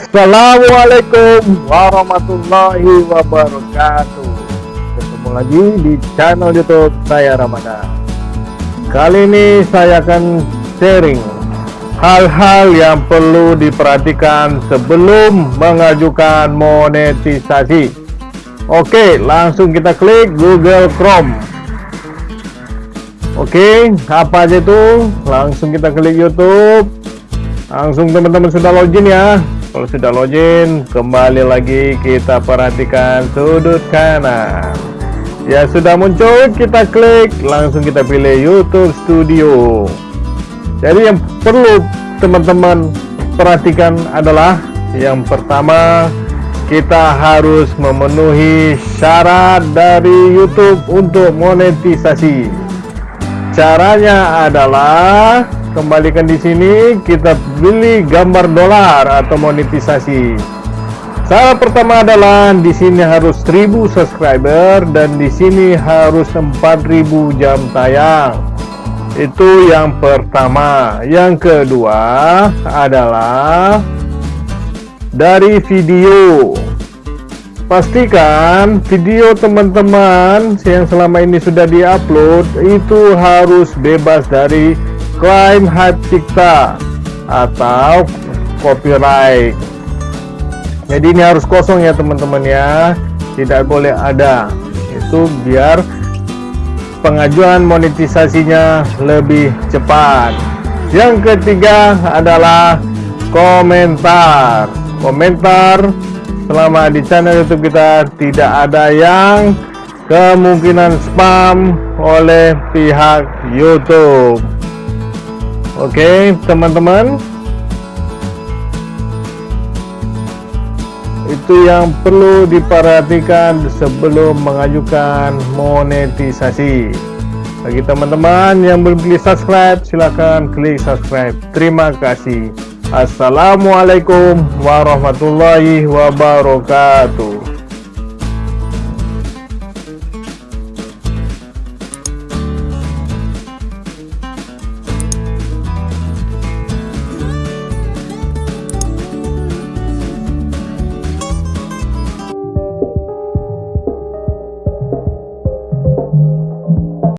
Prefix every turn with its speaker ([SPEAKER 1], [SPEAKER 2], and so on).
[SPEAKER 1] Assalamualaikum warahmatullahi wabarakatuh. Ketemu lagi di channel youtube saya Ramadan. Kali ini saya akan sharing Hal-hal yang perlu diperhatikan sebelum mengajukan monetisasi. Oke langsung kita klik Google Chrome. Oke apa aja itu? Langsung kita klik YouTube. Langsung teman-teman sudah login ya kalau sudah login kembali lagi kita perhatikan sudut kanan. Ya sudah muncul kita klik langsung kita pilih YouTube Studio. Jadi yang perlu teman-teman perhatikan adalah yang pertama kita harus memenuhi syarat dari YouTube untuk monetisasi caranya adalah kembalikan di sini kita beli gambar dolar atau monetisasi. Cara pertama adalah di sini harus 1000 subscriber dan di sini harus 4000 jam tayang. Itu yang pertama. Yang kedua adalah dari video pastikan video teman-teman yang selama ini sudah diupload itu harus bebas dari klaim hak cipta atau copyright. Jadi ini harus kosong ya teman-teman ya. Tidak boleh ada. Itu biar pengajuan monetisasinya lebih cepat. Yang ketiga adalah komentar. Komentar selama di channel youtube kita tidak ada yang kemungkinan spam oleh pihak youtube. Oke teman-teman. Itu yang perlu diperhatikan sebelum mengajukan monetisasi. Bagi teman-teman yang belum klik subscribe silahkan klik subscribe. Terima kasih Assalamualaikum warahmatullahi wabarakatuh